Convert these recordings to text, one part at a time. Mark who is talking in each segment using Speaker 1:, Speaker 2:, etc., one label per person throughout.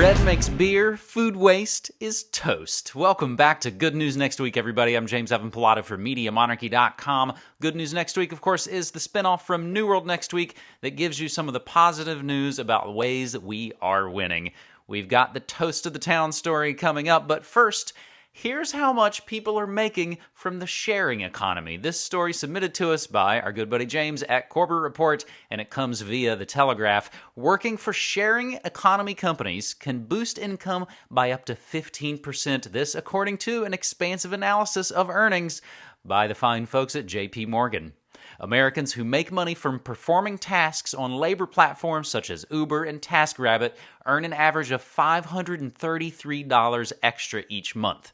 Speaker 1: bread makes beer, food waste is toast. Welcome back to Good News Next Week, everybody. I'm James Evan Pilato from MediaMonarchy.com. Good News Next Week, of course, is the spinoff from New World Next Week that gives you some of the positive news about ways that we are winning. We've got the Toast of the Town story coming up, but first, Here's how much people are making from the sharing economy. This story submitted to us by our good buddy James at Corbett Report, and it comes via the Telegraph. Working for sharing economy companies can boost income by up to 15%. This, according to an expansive analysis of earnings by the fine folks at JP Morgan. Americans who make money from performing tasks on labor platforms such as Uber and TaskRabbit earn an average of $533 extra each month.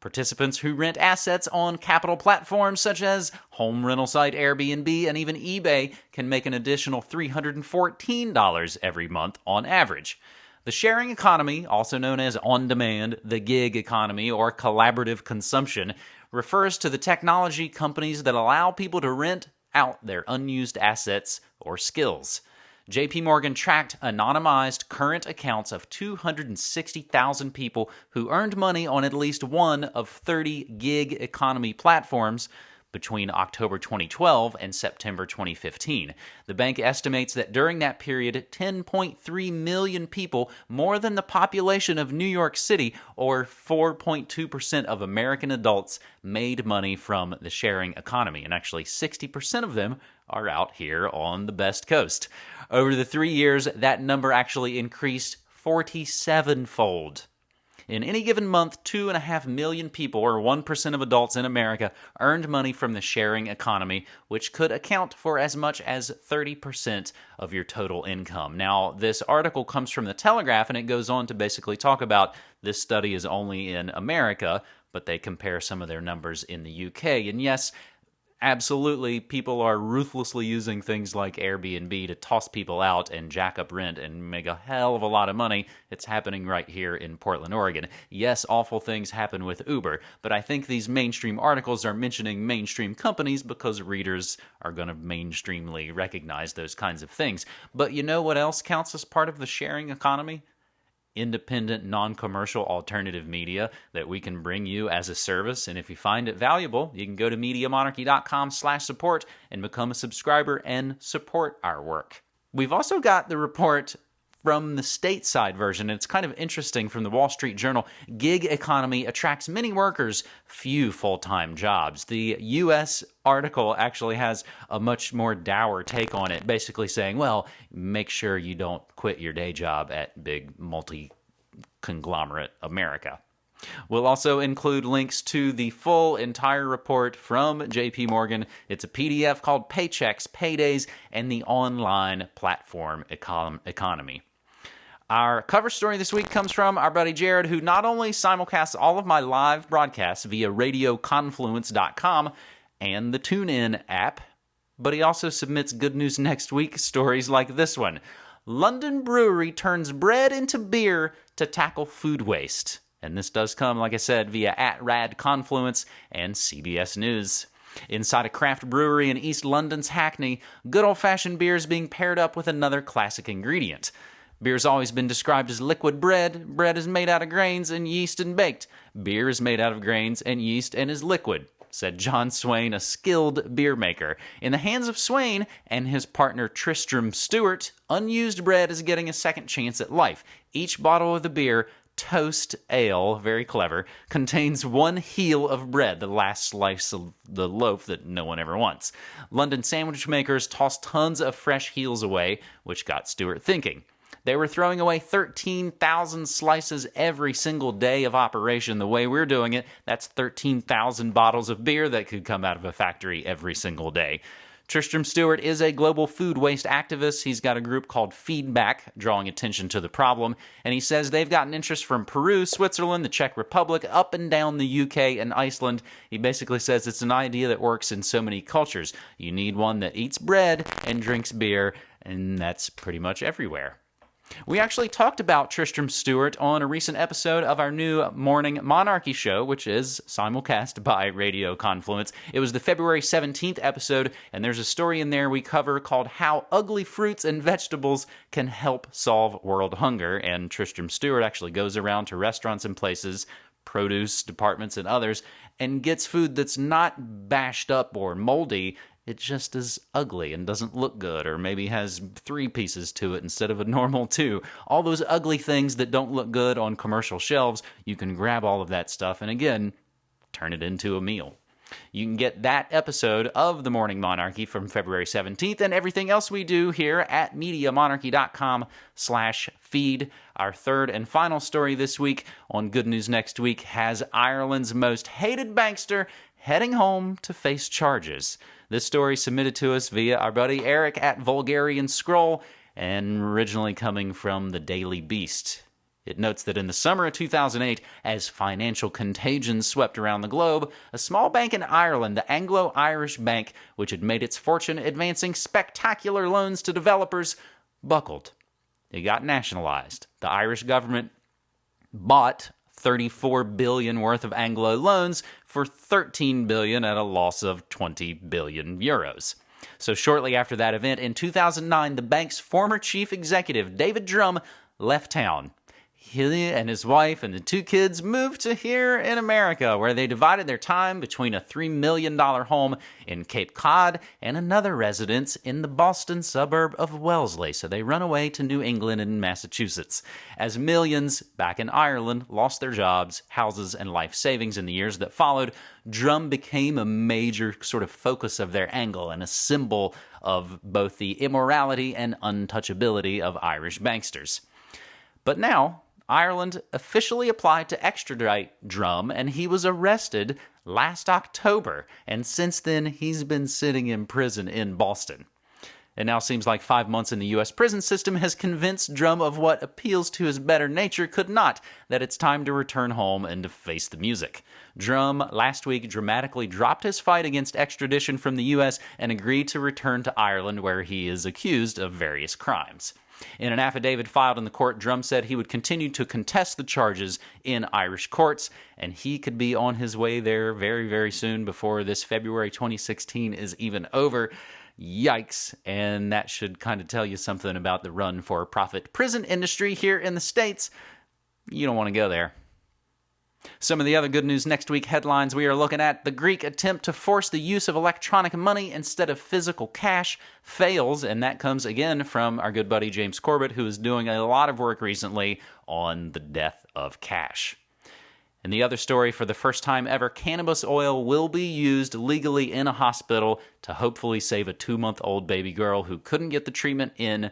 Speaker 1: Participants who rent assets on capital platforms such as home rental site Airbnb and even eBay can make an additional $314 every month on average. The sharing economy, also known as on demand, the gig economy, or collaborative consumption, refers to the technology companies that allow people to rent out their unused assets or skills. JP Morgan tracked anonymized current accounts of 260,000 people who earned money on at least one of 30 gig economy platforms between October 2012 and September 2015. The bank estimates that during that period, 10.3 million people, more than the population of New York City, or 4.2% of American adults, made money from the sharing economy. And actually, 60% of them are out here on the best coast. Over the three years, that number actually increased 47 fold. In any given month, 2.5 million people, or 1% of adults in America, earned money from the sharing economy, which could account for as much as 30% of your total income. Now, this article comes from the Telegraph, and it goes on to basically talk about this study is only in America, but they compare some of their numbers in the UK. And yes, absolutely people are ruthlessly using things like Airbnb to toss people out and jack up rent and make a hell of a lot of money. It's happening right here in Portland, Oregon. Yes, awful things happen with Uber, but I think these mainstream articles are mentioning mainstream companies because readers are going to mainstreamly recognize those kinds of things. But you know what else counts as part of the sharing economy? Independent, non-commercial alternative media that we can bring you as a service. And if you find it valuable, you can go to MediaMonarchy.com slash support and become a subscriber and support our work. We've also got the report from the stateside version. It's kind of interesting from the Wall Street Journal. Gig economy attracts many workers, few full time jobs. The U.S. article actually has a much more dour take on it, basically saying, well, make sure you don't quit your day job at big multi conglomerate America. We'll also include links to the full entire report from JP Morgan. It's a PDF called Paychecks, Paydays, and the Online Platform econ- Economy. Our cover story this week comes from our buddy Jared, who not only simulcasts all of my live broadcasts via radioconfluence.com and the TuneIn app, but he also submits Good News Next Week stories like this one. London Brewery turns bread into beer to tackle food waste. And this does come, like I said, via at Rad Confluence and CBS News. Inside a craft brewery in East London's Hackney, good old fashioned beer is being paired up with another classic ingredient. Beer's always been described as liquid bread. Bread is made out of grains and yeast and baked. Beer is made out of grains and yeast and is liquid, said John Swain, a skilled beer maker. In the hands of Swain and his partner Tristram Stuart, unused bread is getting a second chance at life. Each bottle of the beer Toast Ale, very clever, contains one heel of bread, the last slice of the loaf that no one ever wants. London sandwich makers toss tons of fresh heels away, which got Stewart thinking. They were throwing away 13,000 slices every single day of operation. The way we're doing it, that's 13,000 bottles of beer that could come out of a factory every single day. Tristram Stuart is a global food waste activist. He's got a group called Feedback, drawing attention to the problem. And he says they've gotten interest from Peru, Switzerland, the Czech Republic, up and down the UK and Iceland. He basically says it's an idea that works in so many cultures. You need one that eats bread and drinks beer, and that's pretty much everywhere. We actually talked about Tristram Stuart on a recent episode of our new Morning Monarchy show, which is simulcast by Radio Confluence. It was the February 17th episode, and there's a story in there we cover called How Ugly Fruits and Vegetables Can Help Solve World Hunger. And Tristram Stuart actually goes around to restaurants and places, produce departments and others, and gets food that's not bashed up or moldy it just is ugly and doesn't look good, or maybe has three pieces to it instead of a normal two. All those ugly things that don't look good on commercial shelves, you can grab all of that stuff and again, turn it into a meal. You can get that episode of The Morning Monarchy from February 17th and everything else we do here at MediaMonarchy.com slash feed. Our third and final story this week on Good News Next Week has Ireland's most hated bankster heading home to face charges. This story submitted to us via our buddy Eric at Vulgarian Scroll and originally coming from the Daily Beast. It notes that in the summer of 2008, as financial contagion swept around the globe, a small bank in Ireland, the Anglo Irish Bank, which had made its fortune advancing spectacular loans to developers, buckled. It got nationalized. The Irish government bought 34 billion worth of Anglo loans for 13 billion at a loss of 20 billion euros. So shortly after that event in 2009, the bank's former chief executive, David Drumm left town he and his wife and the two kids moved to here in America, where they divided their time between a $3 million home in Cape Cod and another residence in the Boston suburb of Wellesley. So they run away to New England and Massachusetts. As millions back in Ireland lost their jobs, houses, and life savings in the years that followed, Drumm became a major sort of focus of their angle and a symbol of both the immorality and untouchability of Irish banksters. But now, Ireland officially applied to extradite Drumm, and he was arrested last October. And since then, he's been sitting in prison in Boston. It now seems like five months in the U.S. prison system has convinced Drumm of what appeals to his better nature could not, that it's time to return home and to face the music. Drumm last week dramatically dropped his fight against extradition from the U.S. and agreed to return to Ireland, where he is accused of various crimes. In an affidavit filed in the court, Drumm said he would continue to contest the charges in Irish courts, and he could be on his way there very, very soon before this February 2016 is even over. Yikes. And that should kind of tell you something about the run for profit prison industry here in the States. You don't want to go there. Some of the other good news next week headlines we are looking at the Greek attempt to force the use of electronic money instead of physical cash fails, and that comes again from our good buddy James Corbett, who is doing a lot of work recently on the death of cash. And the other story for the first time ever, cannabis oil will be used legally in a hospital to hopefully save a two month old baby girl who couldn't get the treatment in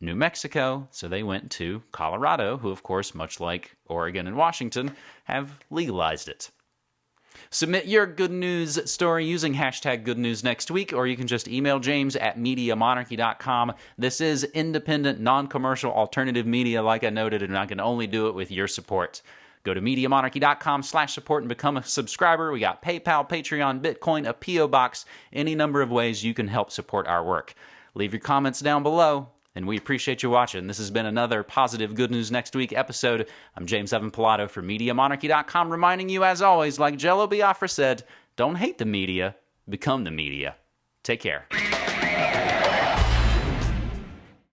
Speaker 1: New Mexico, so they went to Colorado, who, of course, much like Oregon and Washington, have legalized it. Submit your good news story using hashtag good news next week, or you can just email James at MediaMonarchy.com. This is independent, non commercial, alternative media, like I noted, and I can only do it with your support. Go to MediaMonarchy.com slash support and become a subscriber. We got PayPal, Patreon, Bitcoin, a P.O. Box, any number of ways you can help support our work. Leave your comments down below and we appreciate you watching. This has been another positive Good News Next Week episode. I'm James Evan Pilato from MediaMonarchy.com, reminding you, as always, like Jello Biafra said, don't hate the media, become the media. Take care.